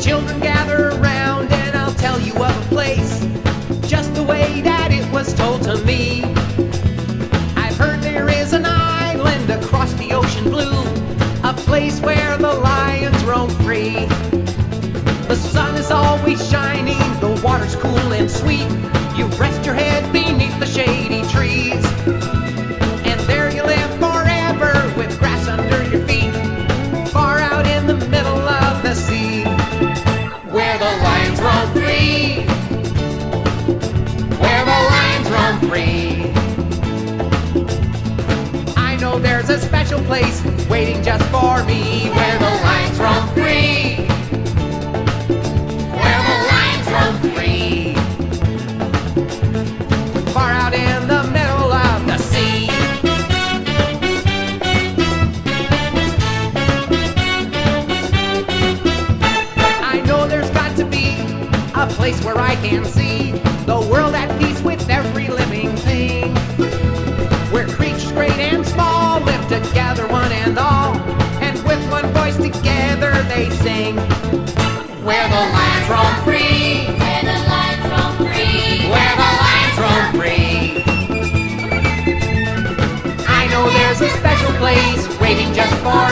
Children gather around and I'll tell you of a place just the way that it was told to me. I've heard there is an island across the ocean blue, a place where the lions roam free. The sun is always shining, the water's cool and sweet. You rest your head beneath the shady free. I know there's a special place waiting just for me. Where the lions roam free. Where the lions roam free. Far out in the middle of the sea. I know there's got to be a place where I can see together they sing. Where the lions roam free, Where the lions roam free. where the lions roam free. I know there's a special place waiting just for